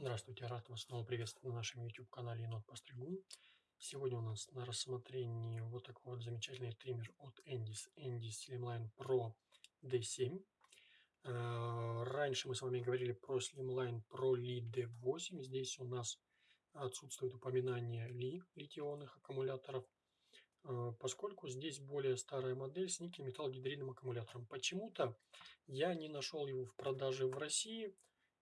Здравствуйте, рад вас снова приветствовать на нашем YouTube-канале Енот Постригун. Сегодня у нас на рассмотрении вот такой вот замечательный триммер от Endis, Endis Slimline Pro D7. Э, раньше мы с вами говорили про Slimline Pro Li D8. Здесь у нас отсутствует упоминание Li, литионных аккумуляторов, э, поскольку здесь более старая модель с никель-металл-гидридным аккумулятором. Почему-то я не нашел его в продаже в России,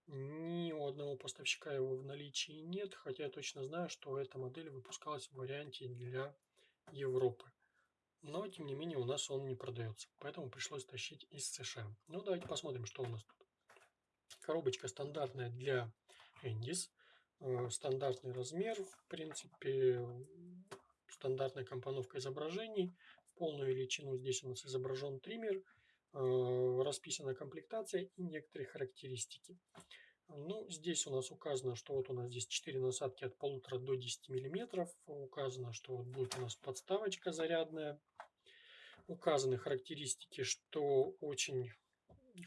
ни у одного поставщика его в наличии нет, хотя я точно знаю, что эта модель выпускалась в варианте для Европы. Но, тем не менее, у нас он не продается, поэтому пришлось тащить из США. Ну, давайте посмотрим, что у нас тут. Коробочка стандартная для Endis, э, стандартный размер, в принципе, стандартная компоновка изображений. В полную величину здесь у нас изображен триммер – расписана комплектация и некоторые характеристики. Ну, здесь у нас указано, что вот у нас здесь 4 насадки от полутора до 10 миллиметров. Указано, что вот будет у нас подставочка зарядная. Указаны характеристики, что очень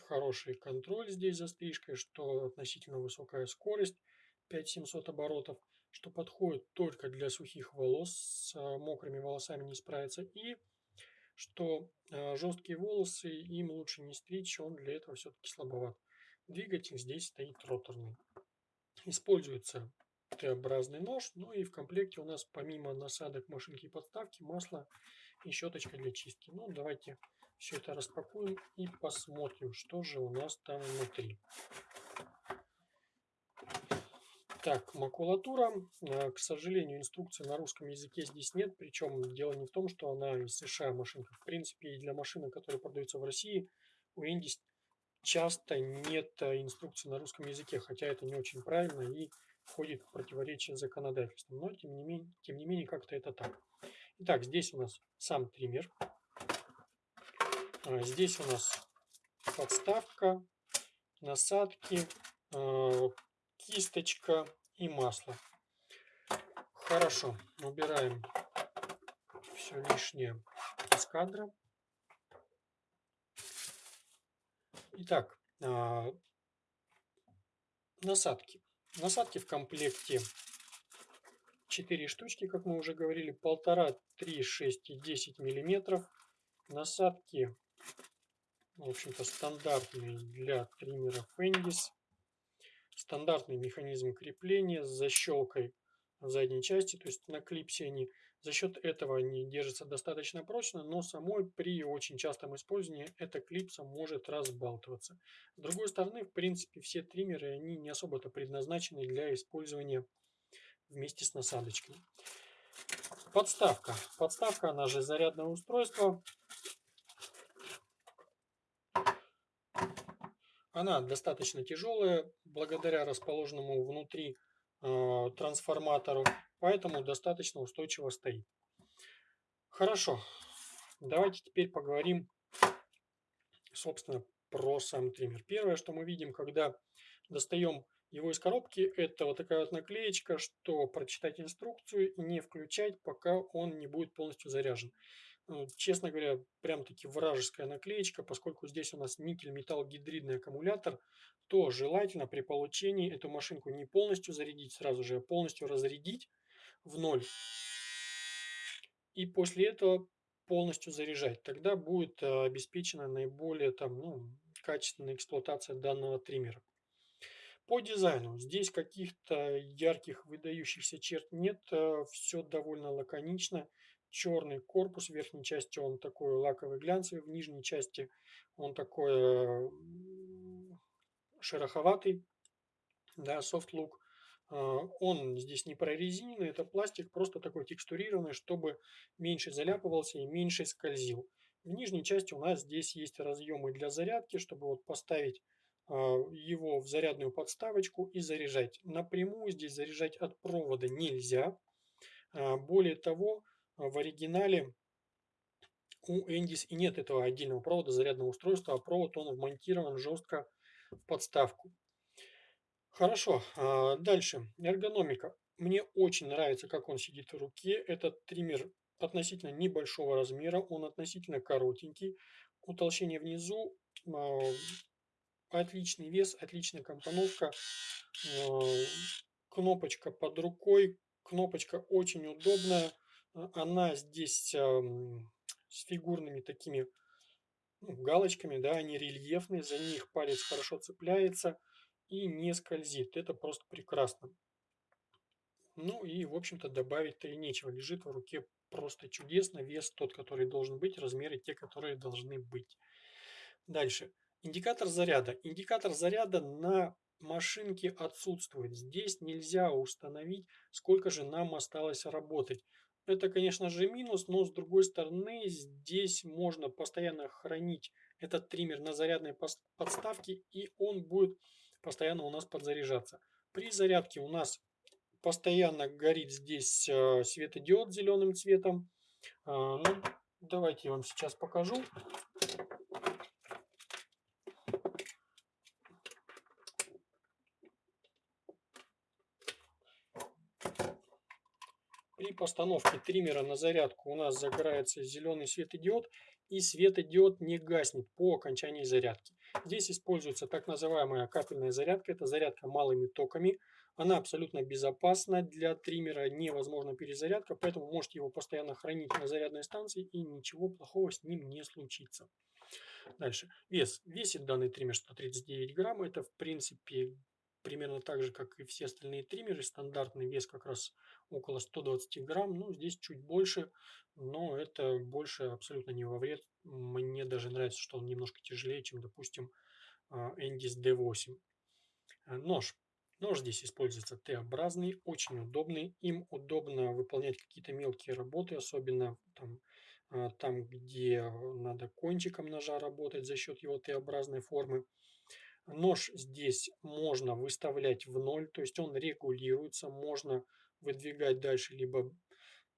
хороший контроль здесь за стрижкой, что относительно высокая скорость 5700 оборотов, что подходит только для сухих волос, с мокрыми волосами не справится. И что э, жесткие волосы им лучше не стричь, он для этого все-таки слабоват. Двигатель здесь стоит роторный. Используется Т-образный нож, ну и в комплекте у нас помимо насадок машинки и подставки масло и щеточка для чистки. Ну давайте все это распакуем и посмотрим, что же у нас там внутри. Так, макулатура. Э, к сожалению, инструкции на русском языке здесь нет. Причем дело не в том, что она из США машинка. В принципе, и для машины, которые продаются в России, у Индис часто нет э, инструкции на русском языке. Хотя это не очень правильно и входит в противоречие с законодательством. Но, тем не менее, тем не менее как-то это так. Итак, здесь у нас сам триммер. А, здесь у нас подставка, насадки, э, кисточка и масло. Хорошо, убираем все лишнее из кадра. Итак, а, насадки. Насадки в комплекте 4 штучки, как мы уже говорили, 1,5, 3, 6 и 10 миллиметров. Насадки, в общем-то, стандартные для триммеров Endis стандартный механизм крепления с защелкой в задней части, то есть на клипсе они. За счет этого они держатся достаточно прочно, но самой при очень частом использовании эта клипса может разбалтываться. С другой стороны, в принципе, все триммеры, они не особо-то предназначены для использования вместе с насадочкой. Подставка. Подставка, она же зарядное устройство. Она достаточно тяжелая, благодаря расположенному внутри э, трансформатору, поэтому достаточно устойчиво стоит. Хорошо, давайте теперь поговорим, собственно, про сам триммер. Первое, что мы видим, когда достаем его из коробки, это вот такая вот наклеечка, что прочитать инструкцию и не включать, пока он не будет полностью заряжен. Ну, честно говоря, прям таки вражеская наклеечка, поскольку здесь у нас никель-металл-гидридный аккумулятор, то желательно при получении эту машинку не полностью зарядить сразу же, а полностью разрядить в ноль. И после этого полностью заряжать. Тогда будет э, обеспечена наиболее там, ну, качественная эксплуатация данного триммера. По дизайну здесь каких-то ярких выдающихся черт нет, э, все довольно лаконично черный корпус. В верхней части он такой лаковый глянцевый, в нижней части он такой шероховатый, да, soft look. А, он здесь не прорезиненный, это пластик, просто такой текстурированный, чтобы меньше заляпывался и меньше скользил. В нижней части у нас здесь есть разъемы для зарядки, чтобы вот поставить а, его в зарядную подставочку и заряжать. Напрямую здесь заряжать от провода нельзя. Более того, в оригинале у Endis и нет этого отдельного провода зарядного устройства, а провод он вмонтирован жестко в подставку. Хорошо, а, дальше. Эргономика. Мне очень нравится, как он сидит в руке. Этот триммер относительно небольшого размера, он относительно коротенький. Утолщение внизу а, отличный вес, отличная компоновка, кнопочка под рукой, кнопочка очень удобная, она здесь с фигурными такими ну, галочками, да, они рельефные, за них палец хорошо цепляется и не скользит. Это просто прекрасно. Ну и, в общем-то, добавить-то и нечего. Лежит в руке просто чудесно. Вес тот, который должен быть, размеры те, которые должны быть. Дальше. Индикатор заряда. Индикатор заряда на машинке отсутствует. Здесь нельзя установить, сколько же нам осталось работать. Это, конечно же, минус, но с другой стороны, здесь можно постоянно хранить этот триммер на зарядной подставке, и он будет постоянно у нас подзаряжаться. При зарядке у нас постоянно горит здесь э, светодиод зеленым цветом. А, ну, давайте я вам сейчас покажу. При постановке триммера на зарядку у нас загорается зеленый светодиод и светодиод не гаснет по окончании зарядки. Здесь используется так называемая капельная зарядка, это зарядка малыми токами. Она абсолютно безопасна, для триммера невозможна перезарядка, поэтому можете его постоянно хранить на зарядной станции и ничего плохого с ним не случится. Дальше. Вес. Весит данный триммер 139 грамм. Это в принципе примерно так же, как и все остальные триммеры. Стандартный вес как раз около 120 грамм. Ну, здесь чуть больше, но это больше абсолютно не во вред. Мне даже нравится, что он немножко тяжелее, чем, допустим, Endis D8. Э, нож. Нож здесь используется Т-образный, очень удобный. Им удобно выполнять какие-то мелкие работы, особенно там, э, там, где надо кончиком ножа работать за счет его Т-образной формы. Нож здесь можно выставлять в ноль, то есть он регулируется, можно выдвигать дальше, либо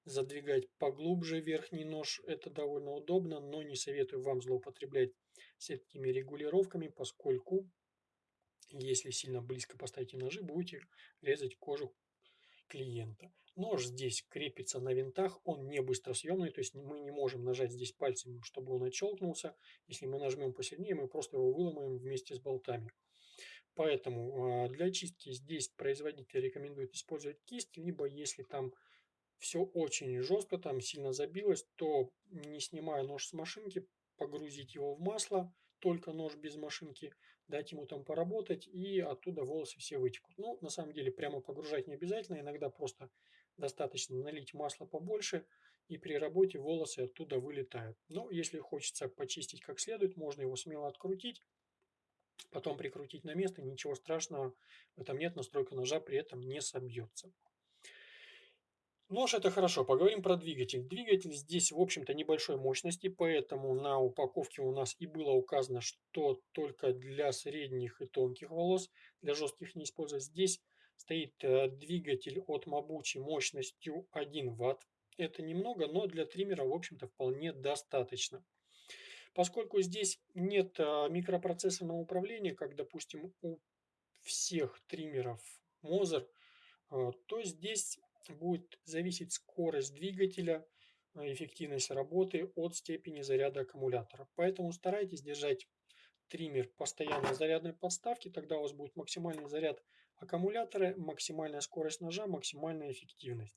задвигать поглубже верхний нож. Это довольно удобно, но не советую вам злоупотреблять всякими регулировками, поскольку если сильно близко поставите ножи, будете резать кожу клиента. Нож здесь крепится на винтах, он не быстросъемный, то есть мы не можем нажать здесь пальцем, чтобы он отщелкнулся. Если мы нажмем посильнее, мы просто его выломаем вместе с болтами. Поэтому а, для чистки здесь производитель рекомендует использовать кисть, либо если там все очень жестко, там сильно забилось, то не снимая нож с машинки, погрузить его в масло, только нож без машинки, дать ему там поработать, и оттуда волосы все вытекут. Ну, на самом деле, прямо погружать не обязательно, иногда просто достаточно налить масло побольше, и при работе волосы оттуда вылетают. Но если хочется почистить как следует, можно его смело открутить, потом прикрутить на место, ничего страшного в этом нет, настройка ножа при этом не собьется. Нож это хорошо. Поговорим про двигатель. Двигатель здесь, в общем-то, небольшой мощности, поэтому на упаковке у нас и было указано, что только для средних и тонких волос, для жестких не использовать. Здесь стоит э, двигатель от Mabuchi мощностью 1 Вт. Это немного, но для триммера, в общем-то, вполне достаточно. Поскольку здесь нет э, микропроцессорного управления, как, допустим, у всех триммеров Moser, э, то здесь будет зависеть скорость двигателя, э, эффективность работы от степени заряда аккумулятора. Поэтому старайтесь держать триммер постоянно зарядной подставки, тогда у вас будет максимальный заряд аккумулятора, максимальная скорость ножа, максимальная эффективность.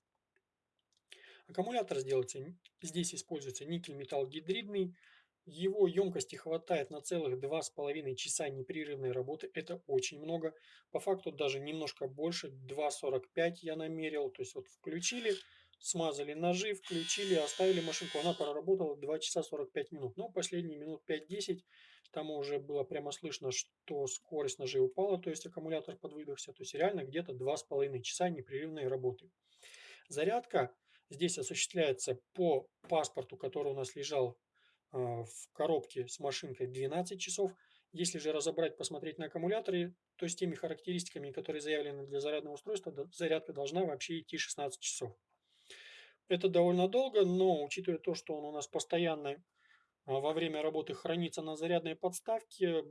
Аккумулятор сделается, здесь используется никель-металл гидридный, его емкости хватает на целых два с половиной часа непрерывной работы. Это очень много. По факту даже немножко больше. 2.45 я намерил. То есть вот включили, смазали ножи, включили, оставили машинку. Она проработала 2 часа 45 минут. Но последние минут 5-10 там уже было прямо слышно, что скорость ножей упала. То есть аккумулятор подвыдохся. То есть реально где-то 2,5 часа непрерывной работы. Зарядка здесь осуществляется по паспорту, который у нас лежал а, в коробке с машинкой 12 часов. Если же разобрать, посмотреть на аккумуляторе, то с теми характеристиками, которые заявлены для зарядного устройства, зарядка должна вообще идти 16 часов. Это довольно долго, но учитывая то, что он у нас постоянно а, во время работы хранится на зарядной подставке,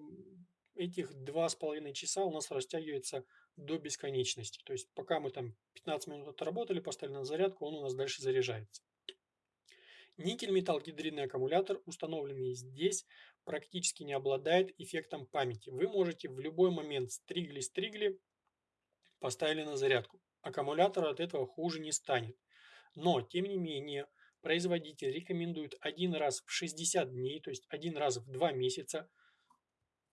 этих 2,5 часа у нас растягивается до бесконечности. То есть пока мы там 15 минут отработали, поставили на зарядку, он у нас дальше заряжается. Никель-металл-гидридный аккумулятор, установленный здесь, практически не обладает эффектом памяти. Вы можете в любой момент стригли-стригли, поставили на зарядку. Аккумулятор от этого хуже не станет. Но, тем не менее, производитель рекомендует один раз в 60 дней, то есть один раз в 2 месяца,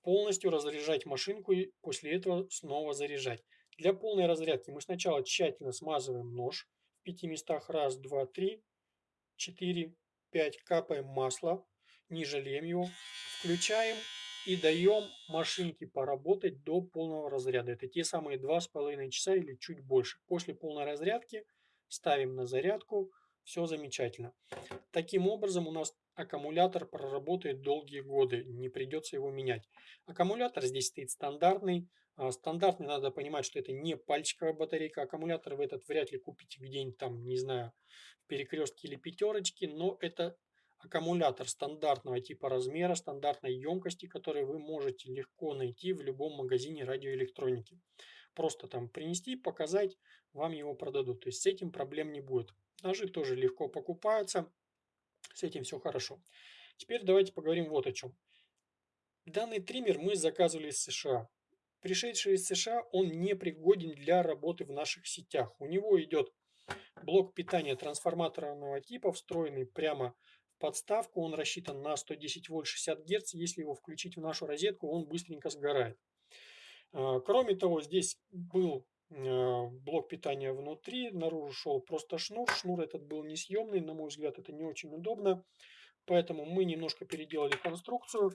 полностью разряжать машинку и после этого снова заряжать. Для полной разрядки мы сначала тщательно смазываем нож в пяти местах. Раз, два, три, четыре, пять. Капаем масло, не жалеем его. Включаем и даем машинке поработать до полного разряда. Это те самые два с половиной часа или чуть больше. После полной разрядки ставим на зарядку. Все замечательно. Таким образом у нас аккумулятор проработает долгие годы, не придется его менять. Аккумулятор здесь стоит стандартный. А, стандартный надо понимать, что это не пальчиковая батарейка. Аккумулятор вы этот вряд ли купите где-нибудь там, не знаю, в перекрестке или пятерочке, но это аккумулятор стандартного типа размера, стандартной емкости, который вы можете легко найти в любом магазине радиоэлектроники. Просто там принести, показать, вам его продадут. То есть с этим проблем не будет. Ножи тоже легко покупаются. С этим все хорошо. Теперь давайте поговорим вот о чем. Данный триммер мы заказывали из США. Пришедший из США, он не пригоден для работы в наших сетях. У него идет блок питания трансформаторного типа, встроенный прямо в подставку. Он рассчитан на 110 вольт 60 герц. Если его включить в нашу розетку, он быстренько сгорает. А, кроме того, здесь был а, блок питания внутри, наружу шел просто шнур. Шнур этот был несъемный, на мой взгляд, это не очень удобно. Поэтому мы немножко переделали конструкцию,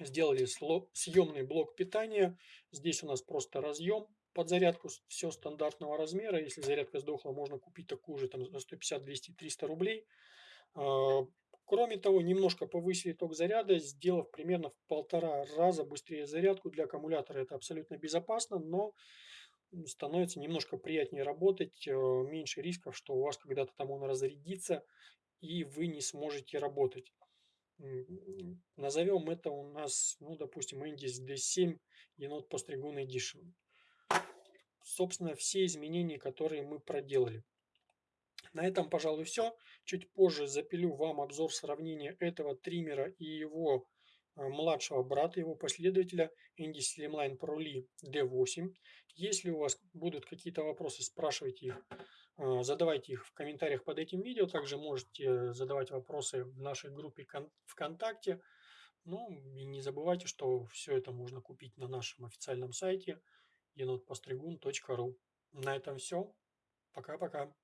сделали съемный блок питания. Здесь у нас просто разъем под зарядку, все стандартного размера. Если зарядка сдохла, можно купить такую же там, за 150, 200, 300 рублей. Кроме того, немножко повысили ток заряда, сделав примерно в полтора раза быстрее зарядку. Для аккумулятора это абсолютно безопасно, но становится немножко приятнее работать, э, меньше рисков, что у вас когда-то там он разрядится, и вы не сможете работать. Назовем это у нас, ну, допустим, Indis D7 енот Постригун Edition. Собственно, все изменения, которые мы проделали. На этом, пожалуй, все. Чуть позже запилю вам обзор сравнения этого триммера и его Э, младшего брата, его последователя Indy Slimline Pro Lee D8. Если у вас будут какие-то вопросы, спрашивайте их, э, задавайте их в комментариях под этим видео. Также можете задавать вопросы в нашей группе ВКонтакте. Ну и не забывайте, что все это можно купить на нашем официальном сайте енотпостригун.ру. На этом все. Пока-пока.